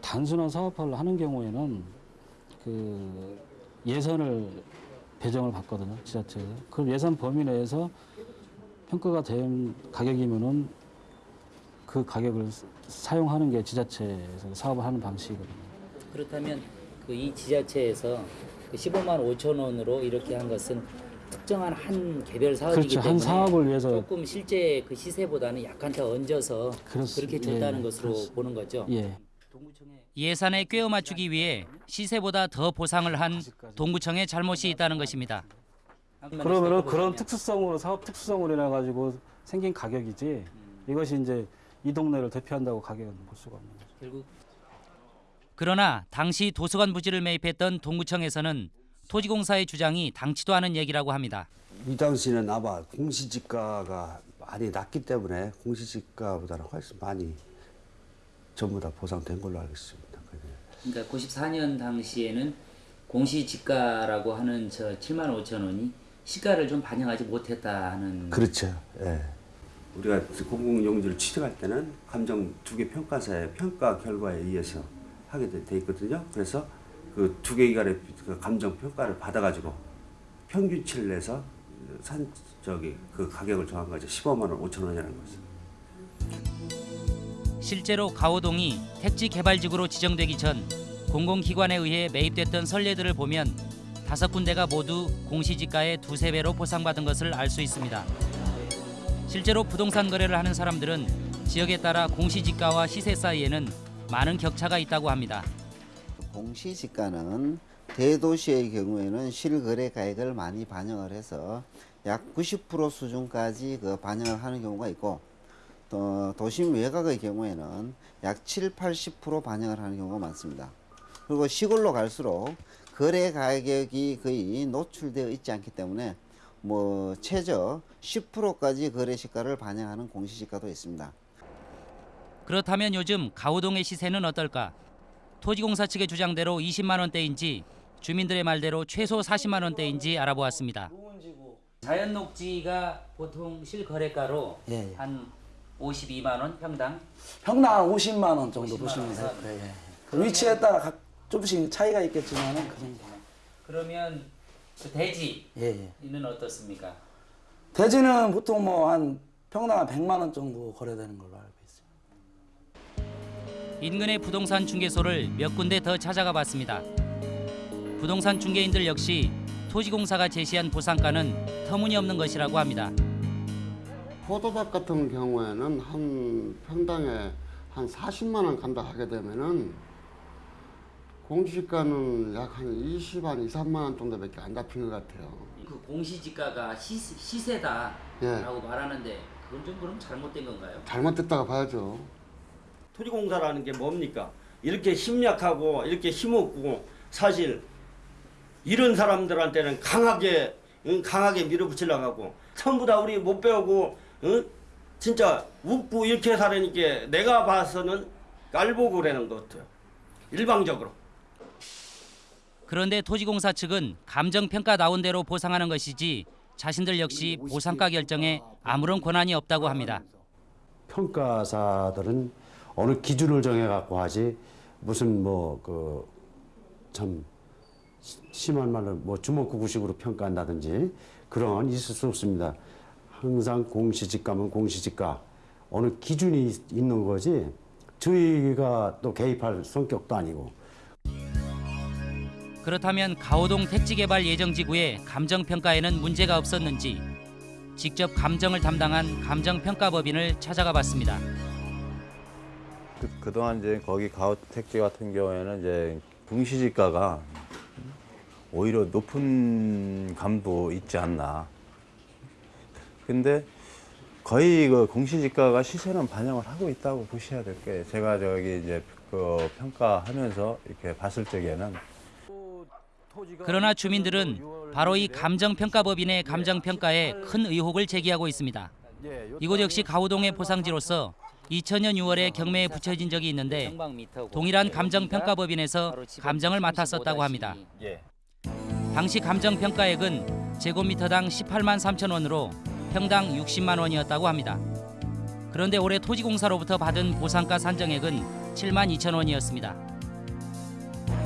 단순한 사업화를 하는 경우에는 그 예산을 배정을 받거든요 지자체에. 그 예산 범위 내에서 평가가 된 가격이면은 그 가격을 사용하는 게 지자체에서 사업을 하는 방식이거든요. 그렇다면 그 이 지자체에서 그 15만 5천 원으로 이렇게 한 것은 특정한 한 개별 사업이기 그렇죠. 한 때문에 사업을 위해서 조금 실제 그 시세보다는 약간 더 얹어서 그렇습- 그렇게 줬다는 예, 것으로 그렇습- 보는 거죠. 예. 예산에 꿰어 맞추기 위해 시세보다 더 보상을 한 동구청의 잘못이 있다는 것입니다. 그러면은 그런 특수성으로 사업 특수성으로 인해 가지고 생긴 가격이지 이것이 이제 이 동네를 대표한다고 가격은 볼 수가 없는 거죠. 결국 그러나 당시 도서관 부지를 매입했던 동구청에서는 토지공사의 주장이 당치도 않은 얘기라고 합니다. 이 당시는 아마 공시지가가 많이 낮기 때문에 공시지가보다는 훨씬 많이 전부 다 보상된 걸로 알고 있습니다. 그러니까 94년 당시에는 공시지가라고 하는 저 7만 5천 원이 시가를 좀 반영하지 못했다 하는 그렇죠. 예. 우리가 공공용지를 취득할 때는 감정 두 개 평가사의 평가 결과에 의해서 하게 돼, 돼 있거든요. 그래서 그 두 개 기관의 그 감정 평가를 받아가지고 평균치를 내서 산 저기 그 가격을 정한 거죠. 15만 원, 5천 원이라는 거죠. 실제로 가오동이 택지 개발지구로 지정되기 전 공공기관에 의해 매입됐던 선례들을 보면 다섯 군데가 모두 공시지가의 두세 배로 보상받은 것을 알 수 있습니다. 실제로 부동산 거래를 하는 사람들은 지역에 따라 공시지가와 시세 사이에는 많은 격차가 있다고 합니다. 공시지가는 대도시의 경우에는 실거래 가액을 많이 반영을 해서 약 90% 수준까지 그 반영을 하는 경우가 있고 또 도심 외곽의 경우에는 약 7, 80% 반영을 하는 경우가 많습니다. 그리고 시골로 갈수록 거래 가격이 거의 노출되어 있지 않기 때문에 뭐 최저 10%까지 거래 시가를 반영하는 공시지가도 있습니다. 그렇다면 요즘 가오동의 시세는 어떨까? 토지공사 측의 주장대로 20만 원대인지 주민들의 말대로 최소 40만 원대인지 알아보았습니다. 자연 녹지가 보통 실거래가로 예, 예. 한 52만 원 평당. 평당 50만 원 정도 50만 보시면? 돼요. 예, 예. 그 위치에 따라 각 조금씩 차이가 있겠지만은 그 정도. 그러면 그 대지는 예, 예. 어떻습니까? 대지는 보통 뭐 한 평당 한 100만 원 정도 거래되는 걸로. 인근의 부동산 중개소를 몇 군데 더 찾아가 봤습니다. 부동산 중개인들 역시 토지공사가 제시한 보상가는 터무니없는 것이라고 합니다. 포도밭 같은 경우에는 한 평당에 한 40만 원 간다 하게 되면은 공시가는 약 한 20, 한 2, 3만 원 정도밖에 안 잡힌 것 같아요. 그 공시지가가 시, 시세다라고 예. 말하는데 그건 좀 그럼 잘못된 건가요? 잘못됐다고 봐야죠. 토지공사라는 게 뭡니까? 이렇게 심약하고 이렇게 힘없고 사실 이런 사람들한테는 강하게 응, 강하게 밀어붙이려고 하고 전부 다 우리 못 배우고 응? 진짜 웃고 이렇게 살으니까 내가 봐서는 깔보고라는 것 같아요. 일방적으로. 그런데 토지공사 측은 감정평가 나온 대로 보상하는 것이지 자신들 역시 보상가 결정에 아무런 권한이 없다고 합니다. 평가사들은 어느 기준을 정해 갖고 하지 무슨 뭐 그 참 심한 말로 뭐 주먹구구식으로 평가한다든지 그런 건 있을 수 없습니다. 항상 공시지가면 공시지가 어느 기준이 있- 있는 거지 저희가 또 개입할 성격도 아니고 그렇다면 가오동 택지개발 예정지구의 감정평가에는 문제가 없었는지 직접 감정을 담당한 감정평가법인을 찾아가 봤습니다. 그, 그동안 이제 거기 가옥 택지 같은 경우에는 이제 공시지가가 오히려 높은 감도 있지 않나. 근데 거의 그 공시지가가 시세는 반영을 하고 있다고 보셔야 될 거예요. 제가 저기 이제 그 평가하면서 이렇게 봤을 적에는 그러나 주민들은 바로 이 감정평가법인의 감정평가에 큰 의혹을 제기하고 있습니다. 이곳 역시 가오동의 보상지로서 2000년 6월에 경매에 붙여진 적이 있는데 동일한 감정평가법인에서 감정을 맡았었다고 합니다. 예. 당시 감정평가액은 제곱미터당 18만 3천 원으로 평당 60만 원이었다고 합니다. 그런데 올해 토지공사로부터 받은 보상가 산정액은 7만 2천 원이었습니다.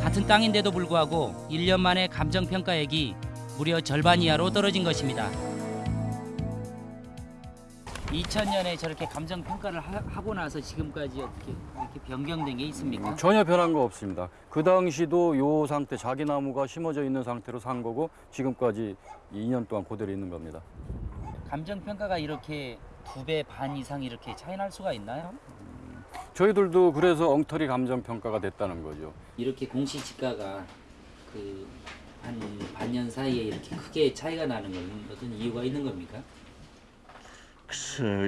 같은 땅인데도 불구하고 1년 만에 감정평가액이 무려 절반 이하로 떨어진 것입니다. 2000년에 저렇게 감정 평가를 하 고 나서 지금까지 어떻게 이렇게 변경된 게 있습니까? 전혀 변한 거 없습니다. 그 당시도 요 상태 자기 나무가 심어져 있는 상태로 산 거고 지금까지 2년 동안 그대로 있는 겁니다. 감정 평가가 이렇게 두 배 반 이상 이렇게 차이 날 수가 있나요? 저희들도 그래서 엉터리 감정 평가가 됐다는 거죠. 이렇게 공시지가가 그 한 반년 사이에 이렇게 크게 차이가 나는 건 어떤 이유가 있는 겁니까?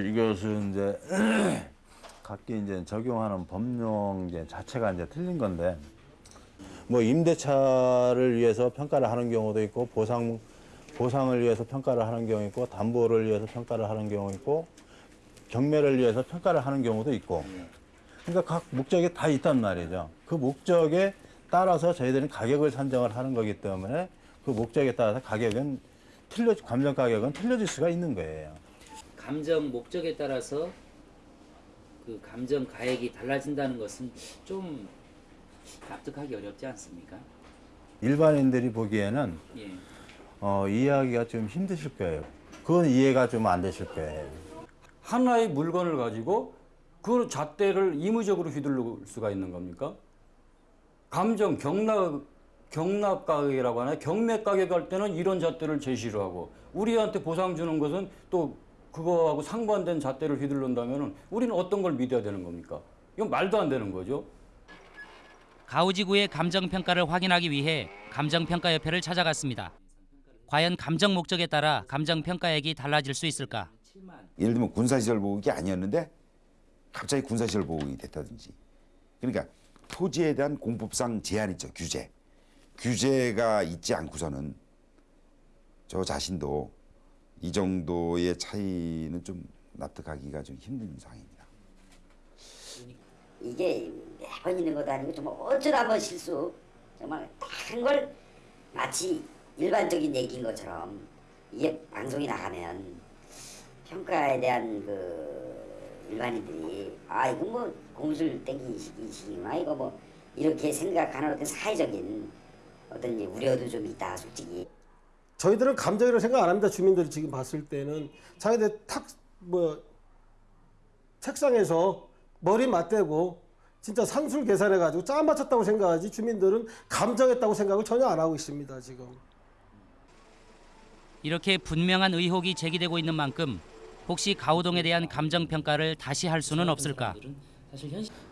이것은 이제 각기 이제 적용하는 법령 이제 자체가 이제 틀린 건데 뭐 임대차를 위해서 평가를 하는 경우도 있고 보상 보상을 위해서 평가를 하는 경우 있고 담보를 위해서 평가를 하는 경우 있고 경매를 위해서 평가를 하는 경우도 있고 그러니까 각 목적이 다 있단 말이죠. 그 목적에 따라서 저희들은 가격을 산정을 하는 거기 때문에 그 목적에 따라서 가격은 틀려 감정 가격은 틀려질 수가 있는 거예요. 감정 목적에 따라서 그 감정 가액이 달라진다는 것은 좀 납득하기 어렵지 않습니까? 일반인들이 보기에는 예. 어, 이해하기가 좀 힘드실 거예요. 그건 이해가 좀 안 되실 거예요. 하나의 물건을 가지고 그 잣대를 임의적으로 휘둘릴 수가 있는 겁니까? 감정 경납 경납 가격이라고 하나요? 경매 가격 할 때는 이런 잣대를 제시를 하고 우리한테 보상 주는 것은 또 그거하고 상반된 잣대를 휘둘른다면은 우리는 어떤 걸 믿어야 되는 겁니까? 이건 말도 안 되는 거죠. 가우지구의 감정 평가를 확인하기 위해 감정 평가 협회를 찾아갔습니다. 과연 감정 목적에 따라 감정 평가액이 달라질 수 있을까? 예를 들면 군사시설 보호국이 아니었는데 갑자기 군사시설 보호국이 됐다든지 그러니까 토지에 대한 공법상 제한 있죠 규제 규제가 있지 않고서는 저 자신도 이 정도의 차이는 좀 납득하기가 좀 힘든 상황입니다. 이게 매번 있는 것도 아니고 정말 어쩌다 한번 실수 정말 다른 걸 마치 일반적인 얘기인 것처럼 이게 방송이 나가면 평가에 대한 그 일반인들이 아 이거 뭐 공술 땡기시기시구나 이거 뭐 이렇게 생각하는 어떤 사회적인 어떤 우려도 좀 있다 솔직히 저희들은 감정이라고 생각 안 합니다. 주민들이 지금 봤을 때는 자기들 탁 뭐 책상에서 머리 맞대고 진짜 산술 계산해 가지고 짜 맞췄다고 생각하지 주민들은 감정했다고 생각을 전혀 안 하고 있습니다 지금. 이렇게 분명한 의혹이 제기되고 있는 만큼 혹시 가우동에 대한 감정 평가를 다시 할 수는 없을까?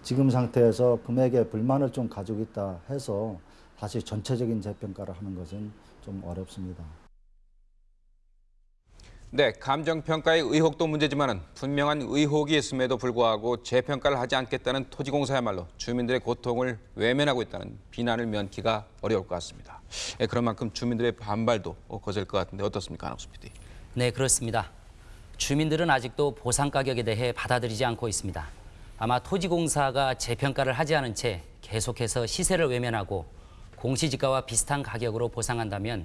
지금 상태에서 금액에 불만을 좀 가지고 있다 해서 다시 전체적인 재평가를 하는 것은 좀 어렵습니다. 네, 감정평가의 의혹도 문제지만 분명한 의혹이 있음에도 불구하고 재평가를 하지 않겠다는 토지공사야말로 주민들의 고통을 외면하고 있다는 비난을 면키가 어려울 것 같습니다. 예, 그런 만큼 주민들의 반발도 거셀 것 같은데 어떻습니까, 안학수 PD? 네, 그렇습니다. 주민들은 아직도 보상 가격에 대해 받아들이지 않고 있습니다. 아마 토지공사가 재평가를 하지 않은 채 계속해서 시세를 외면하고 공시지가와 비슷한 가격으로 보상한다면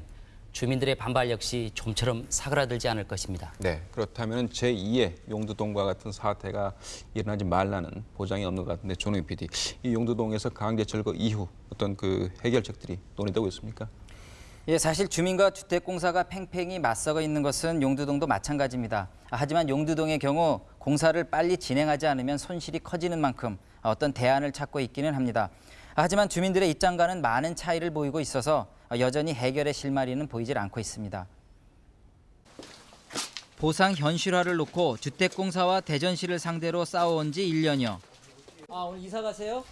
주민들의 반발 역시 좀처럼 사그라들지 않을 것입니다. 네, 그렇다면 제2의 용두동과 같은 사태가 일어나지 말라는 보장이 없는 것 같은데 조능 PD, 이 용두동에서 강제 철거 이후 어떤 그 해결책들이 논의되고 있습니까? 예, 사실 주민과 주택공사가 팽팽히 맞서고 있는 것은 용두동도 마찬가지입니다. 하지만 용두동의 경우 공사를 빨리 진행하지 않으면 손실이 커지는 만큼 어떤 대안을 찾고 있기는 합니다. 하지만 주민들의 입장과는 많은 차이를 보이고 있어서 여전히 해결의 실마리는 보이질 않고 있습니다. 보상 현실화를 놓고 주택공사와 대전시를 상대로 싸워온 지 1년여. 아, 오늘 이사 가세요?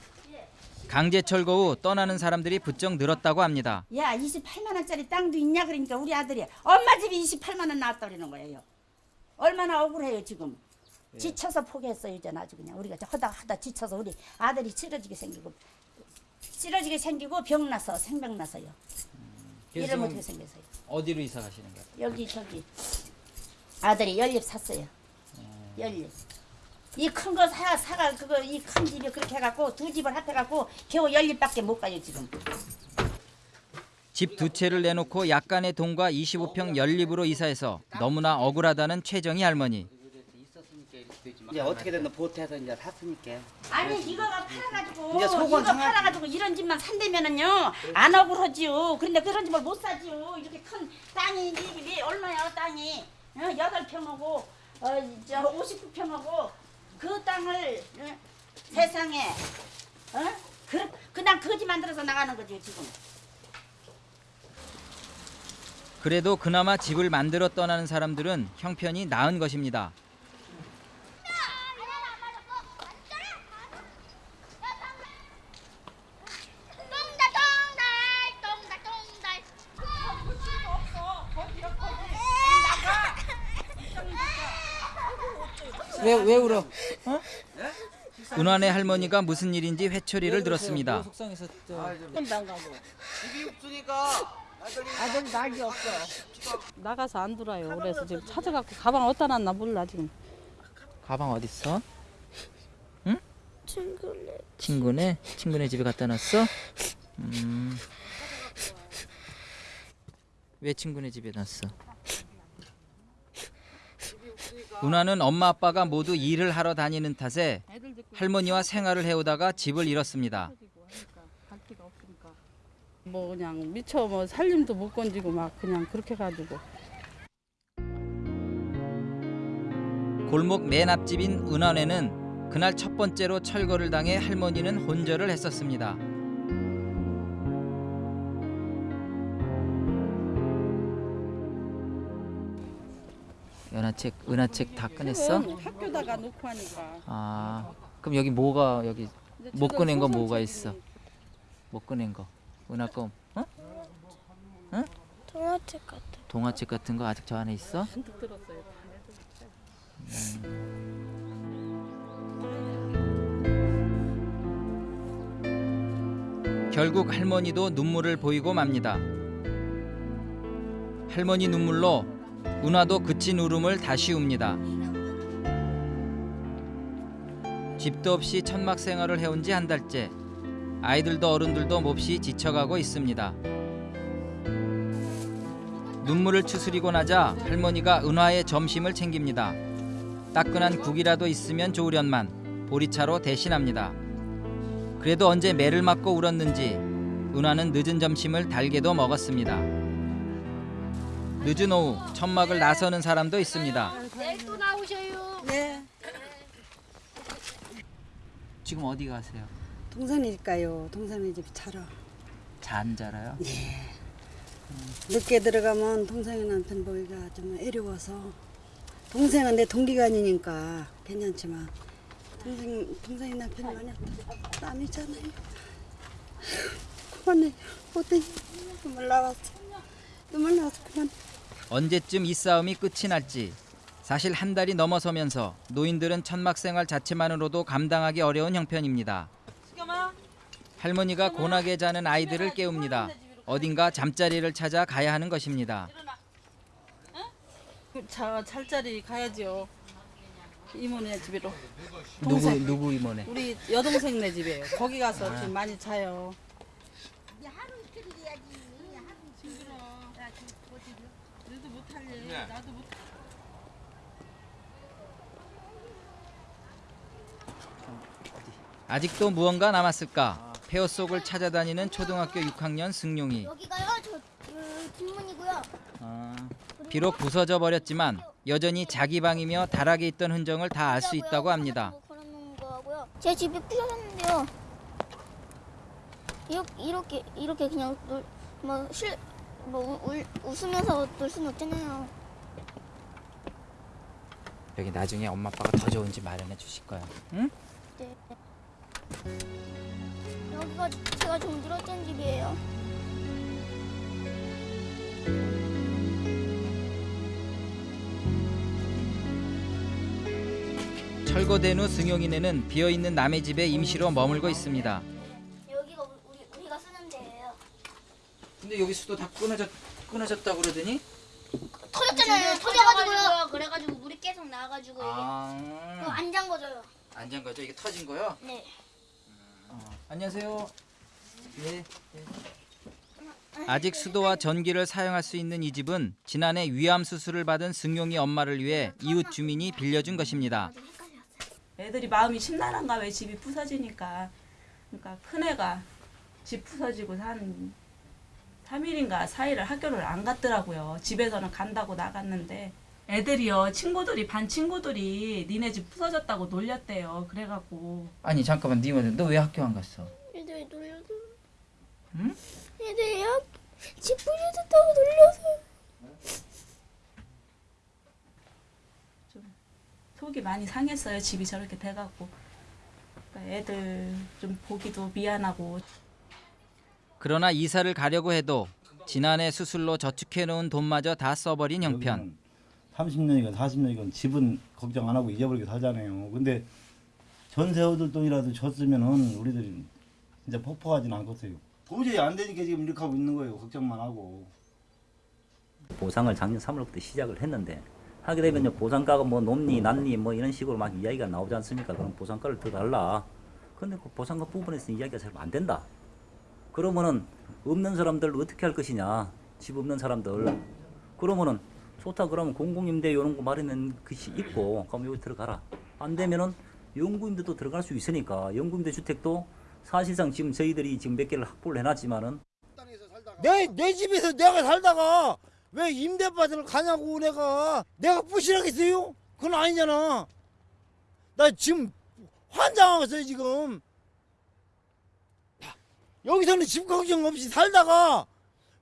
강제 철거 후 떠나는 사람들이 부쩍 늘었다고 합니다. 야 28만 원짜리 땅도 있냐 그러니까 우리 아들이 엄마 집이 28만 원 나왔다 그러는 거예요. 얼마나 억울해요 지금. 지쳐서 포기했어요 이제 아주 그냥 우리가 하다 하다 지쳐서 우리 아들이 쓰러지게 생기고 쓰러지게 생기고 병 나서 생병 나서요. 그래서 일을 지금 못하게 생겨서요. 어디로 이사 가시는 거예요? 여기 저기 아들이 연립 샀어요. 연립. 이 큰 거 사, 사가 그거 이 큰 집이 그렇게 해갖고 두 집을 합해갖고 겨우 연립밖에 못 가요 지금. 집 두 채를 내놓고 약간의 돈과 25평 연립으로 이사해서 너무나 억울하다는 최정희 할머니. 이제 어떻게 됐나 보태서 이제 샀으니까. 아니 이거가 팔아가지고 이제 속은 이거 상하지. 팔아가지고 이런 집만 산다면은요 안 억울하지요. 그런데 그런 집을 못 사지요. 이렇게 큰 땅이 이 집이 얼마야 땅이 어, 여덟 평하고 어저 59평하고 그 땅을 어, 세상에 어? 그 그냥 거지 만들어서 나가는 거죠 지금. 그래도 그나마 집을 만들어 떠나는 사람들은 형편이 나은 것입니다. 왜, 왜 울어? 어? 은환의 할머니가 무슨 일인지 회초리를 들었습니다. 안 가고. 집이 없으니까 아들 낙이 없어. 나가서 안 들어요. 그래서 지금 찾아갖고 가방 어디다 놨나 몰라 지금. 가방 어디 있어? 응? 친구네. 친구네 친구네 집에 갖다 놨어? 음. 왜 친구네 집에 놨어? 은하는 엄마 아빠가 모두 일을 하러 다니는 탓에 할머니와 생활을 해오다가 집을 잃었습니다. 뭐 그냥 미처 뭐 살림도 못 건지고 막 그냥 그렇게 가지고. 골목 맨 앞집인 은원에는 그날 첫 번째로 철거를 당해 할머니는 혼절을 했었습니다. 연하책, 은하책 다 꺼냈어? 학교다가 놓고 하니까. 아, 그럼 여기 뭐가 여기 못 꺼낸 거 뭐가 있어? 못 꺼낸 거. 은하 거, 어? 응? 동화책 같아. 동화책 같은 거 아직 저 안에 있어? 잔뜩 들었어요. 결국 할머니도 눈물을 보이고 맙니다. 할머니 눈물로 은화도 그친 울음을 다시 웁니다. 집도 없이 천막 생활을 해온 지 한 달째. 아이들도 어른들도 몹시 지쳐가고 있습니다. 눈물을 추스리고 나자 할머니가 은화의 점심을 챙깁니다. 따끈한 국이라도 있으면 좋으련만 보리차로 대신합니다. 그래도 언제 매를 맞고 울었는지 은하는 늦은 점심을 달게도 먹었습니다. 늦은 오후 천막을 나서는 사람도 있습니다. 내일 또 나오셔요. 네. 지금 어디 가세요? 동산일까요? 동산에 집 자러. 잔 자라요? 네. 늦게 들어가면 동생의 남편 보기가 좀 애려워서 동생은 내 동기가 아니니까 괜찮지만 동생 동생의 남편이 많이 땀이잖아요. 그만해. 어때? 눈물 나왔어. 눈물 나와서 그만. 언제쯤 이 싸움이 끝이 날지 사실 한 달이 넘어서면서 노인들은 천막 생활 자체만으로도 감당하기 어려운 형편입니다. 할머니가 고나게 자는 아이들을 깨웁니다. 어딘가 잠자리를 찾아 가야 하는 것입니다. 자, 잘자리 가야죠. 이모네 집으로. 누구. 누구 이모네? 우리 여동생네 집이에요. 거기 가서 지금 많이 자요. 아직도 무언가 남았을까? 폐허 속을 찾아다니는 초등학교 6학년 승용이. 여기가요? 저 그, 뒷문이고요. 아, 비록 부서져 버렸지만 여전히 자기 방이며 다락에 있던 흔적을 다 알 수 있다고 합니다. 거고요. 제 집이 부셔졌는데요. 이렇게 이렇게, 이렇게 그냥 뭐실뭐 웃으면서 놀 수는 없잖아요. 여기 나중에 엄마 아빠가 더 좋은 집 마련해 주실 거야. 응? 네. 여기가 제가 좀 늘었던 집이에요. 철거된 후 승용이네는 비어 있는 남의 집에 임시로 머물고 있습니다. 여기가 우리 우리가 쓰는 데예요. 근데 여기 수도 다 끊어졌 끊어졌다 그러더니 터졌잖아요. 터져가지고요. 그래가지고 물이 계속 나와가지고 이게 아. 그거 안 잠궈져요. 안전 거죠? 이게 터진 거요? 네. 안녕하세요. 네. 아직 수도와 전기를 사용할 수 있는 이 집은 지난해 위암 수술을 받은 승용이 엄마를 위해 이웃 주민이 빌려준 것입니다. 애들이 마음이 심란한가 왜 집이 부서지니까. 그러니까 큰애가 집 부서지고 한 3일인가 4일을 학교를 안 갔더라고요. 집에서는 간다고 나갔는데 애들이요 친구들이 반 친구들이 니네 집 부서졌다고 놀렸대요. 그래갖고 아니 잠깐만 니만 너왜 학교 안 갔어? 애들이 놀려서. 응? 애들이 학- 집 부셔졌다고 놀려서. 속이 많이 상했어요. 집이 저렇게 돼갖고 그러니까 애들 좀 보기도 미안하고 그러나 이사를 가려고 해도 지난해 수술로 저축해 놓은 돈마저 다 써버린 형편. 30년이건 40년이건 집은 걱정 안 하고 잊어버리고 살잖아요. 근데 전세호들 돈이라도 줬으면은 우리들이 진짜 폭포하지는 않겠어요. 도저히 안 되니까 지금 이렇게 하고 있는 거예요. 걱정만 하고. 보상을 작년 3월부터 시작을 했는데 하게 되면요 보상가가 뭐 높니 낮니 뭐 이런 식으로 막 이야기가 나오지 않습니까? 그럼 보상가를 더 달라. 근데 그 보상가 부분에서 이야기가 잘 안 된다. 그러면은 없는 사람들 어떻게 할 것이냐? 집 없는 사람들. 그러면은 좋다 그러면 공공임대 이런 거 마련된 것이 있고 그럼 여기 들어가라. 안 되면은 영구임대도 들어갈 수 있으니까 영구임대 주택도 사실상 지금 저희들이 지금 몇 개를 확보를 해놨지만은 내, 내 집에서 내가 살다가 왜 임대 받으러 가냐고 내가 내가 부실하겠어요? 그건 아니잖아 나 지금 환장하겠어요 지금 여기서는 집 걱정 없이 살다가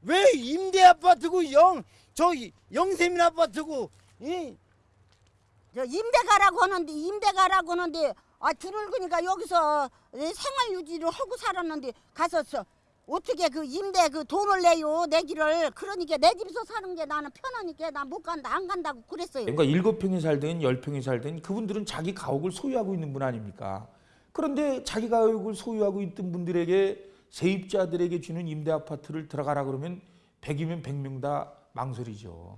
왜 임대 아파트고 영 저기 영세민 아파트고 이저 임대가라고 하는데 임대가라고 하는데 아 드늙으니까 여기서 생활 유지를 하고 살았는데 가서 저 어떻게 그 임대 그 돈을 내요 내기를 그러니까 내 집에서 사는 게 나는 편하니까 나못 간다 안 간다고 그랬어요. 그러니까 일곱 평이 살든 열 평이 살든 그분들은 자기 가옥을 소유하고 있는 분 아닙니까? 그런데 자기 가옥을 소유하고 있던 분들에게 세입자들에게 주는 임대 아파트를 들어가라 그러면 100이면 100명 다 망설이죠.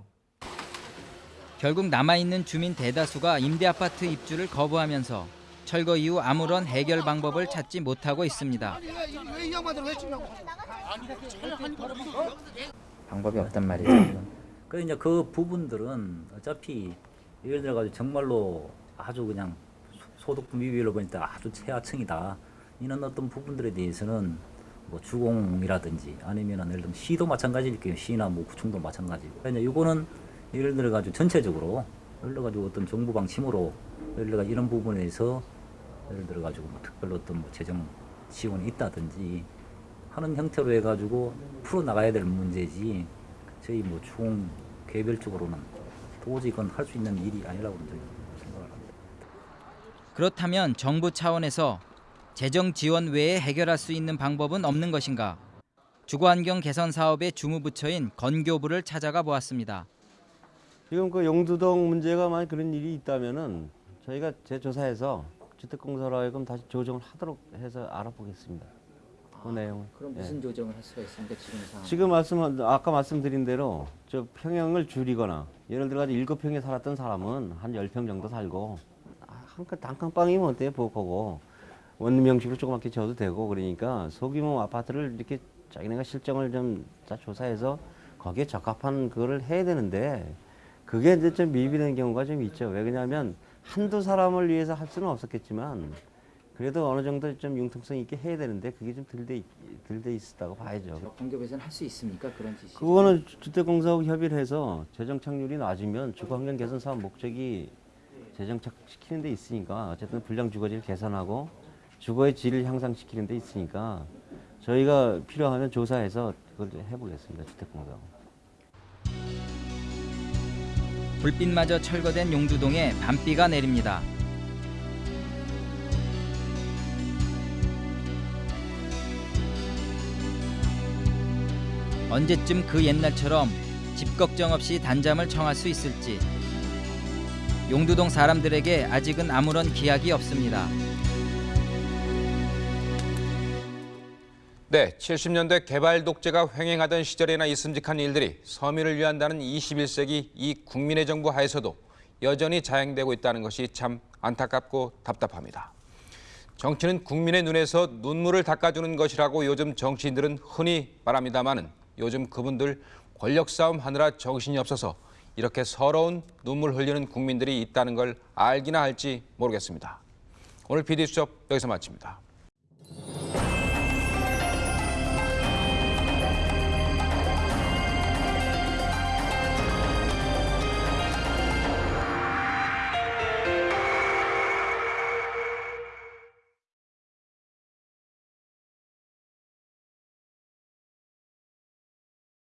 결국 남아있는 주민 대다수가 임대 아파트 입주를 거부하면서 철거 이후 아무런 해결 방법을 찾지 못하고 있습니다. 방법이 없단 말이죠. 그 이제 그 부분들은 어차피 예를 들어 가지고 정말로 아주 그냥 소- 소득 미비율로 보니까 아주 최하층이다. 이런 어떤 부분들에 대해서는 뭐 주공이라든지 아니면은 예를 들면 시도 마찬가지일 거예요. 시나 뭐 구청도 마찬가지고. 그러니까 이제 이거는 예를 들어 가지고 전체적으로 예를 들어 가지고 어떤 정부 방침으로 예를 들어 가지고 이런 부분에서 예를 들어 가지고 뭐 특별로 어떤 뭐 재정 지원이 있다든지 하는 형태로 해 가지고 풀어 나가야 될 문제지 저희 뭐총 개별적으로는 도저히 그건 할 수 있는 일이 아니라고 저는 생각을 합니다. 그렇다면 정부 차원에서 재정 지원 외에 해결할 수 있는 방법은 없는 것인가? 주거환경 개선 사업의 주무부처인 건교부를 찾아가 보았습니다. 지금 그 용두동 문제가 만약 그런 일이 있다면은 저희가 재조사해서 주택공사로 하여금 다시 조정을 하도록 해서 알아보겠습니다. 그 내용을. 그럼 예. 무슨 조정을 할 수가 있습니까 지금 상황? 지금 말씀 아까 말씀드린 대로 저 평형을 줄이거나 예를 들어 가지고 일곱 평에 살았던 사람은 한 열 평 정도 살고 아, 한칸 단칸방이면 어때요? 보고 원룸 형식으로 조그맣게 지어도 되고 그러니까 소규모 아파트를 이렇게 자기네가 실정을 좀 다 조사해서 거기에 적합한 그거를 해야 되는데 그게 이제 좀 미비된 경우가 좀 있죠. 왜 그러냐면 한두 사람을 위해서 할 수는 없었겠지만 그래도 어느 정도 좀 융통성 있게 해야 되는데 그게 좀덜돼 덜돼 있었다고 봐야죠. 건교부에서는 할 수 있습니까 그런 지시? 그거는 주택공사하고 협의를 해서 재정 착률이 낮으면 주거 환경 개선 사업 목적이 재정 착시키는 데 있으니까 어쨌든 불량 주거지를 개선하고 주거의 질을 향상시키는 데 있으니까 저희가 필요하면 조사해서 그걸 좀 해보겠습니다. 주택공사하고. 불빛마저 철거된 용두동에 밤비가 내립니다. 언제쯤 그 옛날처럼 집 걱정 없이 단잠을 청할 수 있을지 용두동 사람들에게 아직은 아무런 기약이 없습니다. 네, 70년대 개발 독재가 횡행하던 시절에나 있음직한 일들이 서민을 위한다는 21세기 이 국민의 정부 하에서도 여전히 자행되고 있다는 것이 참 안타깝고 답답합니다. 정치는 국민의 눈에서 눈물을 닦아주는 것이라고 요즘 정치인들은 흔히 말합니다마는 요즘 그분들 권력 싸움 하느라 정신이 없어서 이렇게 서러운 눈물 흘리는 국민들이 있다는 걸 알기나 할지 모르겠습니다. 오늘 PD수첩 여기서 마칩니다.